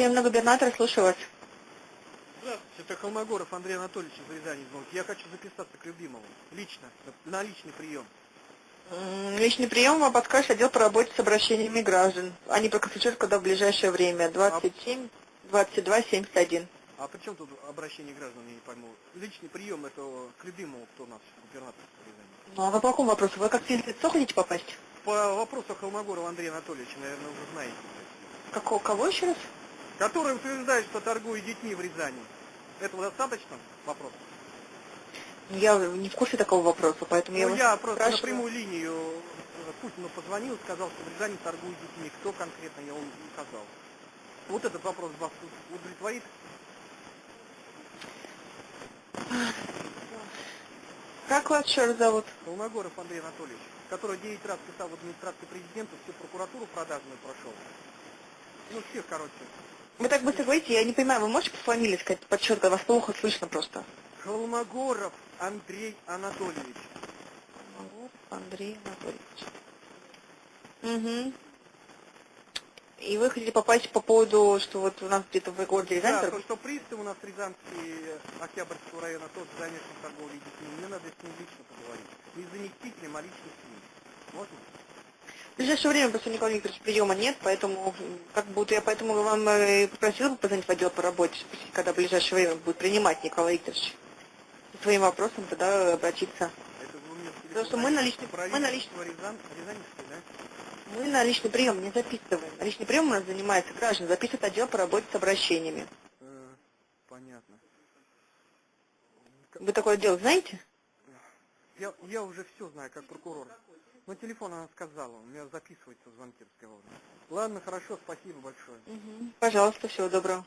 приемный губернатор, слушаю вас. Здравствуйте, это Холмогоров Андрей Анатольевич из Рязани. Я хочу записаться к любимому, лично, на личный прием. Личный прием вам подскажет отдел по работе с обращениями граждан. Они проконсультируют, когда в ближайшее время. 27 22 71. А при чем тут обращение граждан, я не пойму. Личный прием это к любимому, кто у нас губернатор Рязани. Ну а вы по какому вопросу? Вы как лицо хотите попасть? По вопросу Холмогорова Андрея Анатольевича, наверное, уже знаете. Какого, кого еще раз? Который утверждает, что торгует детьми в Рязани. Этого достаточно? Вопрос. Я не в курсе такого вопроса, поэтому я ну, вас я просто спрашиваю. напрямую линию э, Путину позвонил, сказал, что в Рязани торгуют детьми. Кто конкретно, я вам указал. Вот этот вопрос вас удовлетворит? Как вас еще раз зовут? Холмогоров Андрей Анатольевич, который 9 раз писал в администрации президента, всю прокуратуру продажную прошел. Ну, всех, короче. Вы так быстро говорите, я не понимаю, вы можете по фамилии сказать подчетко, вас плохо слышно просто. Холмогоров Андрей Анатольевич. Магов Андрей Анатольевич. Угу. И вы хотите попасть по поводу, что вот у нас где-то в городе Рязань Да, то, что пристав у нас Рязанский, э, Октябрьского района тоже замешан в торговле детьми. Мне надо с ним лично поговорить. Не заместителем, а лично с ним. Можно? В ближайшее время просто Николай Викторович приема нет, поэтому как будто я поэтому вам э, попросила бы позвонить в отдел по работе, когда в ближайшее время будет принимать Николай Викторович. Со своим вопросом тогда обратиться. Потому что мы на личный- мы на личный- да? Мы на личный прием не записываем. На личный прием у нас занимается граждан, записывает отдел по работе с обращениями. Э, понятно. Вы такое дело знаете? Я, я уже все знаю, как прокурор. Но телефон она сказала, у меня записывается звонки разговорные. Ладно, хорошо, спасибо большое. Пожалуйста, всего доброго.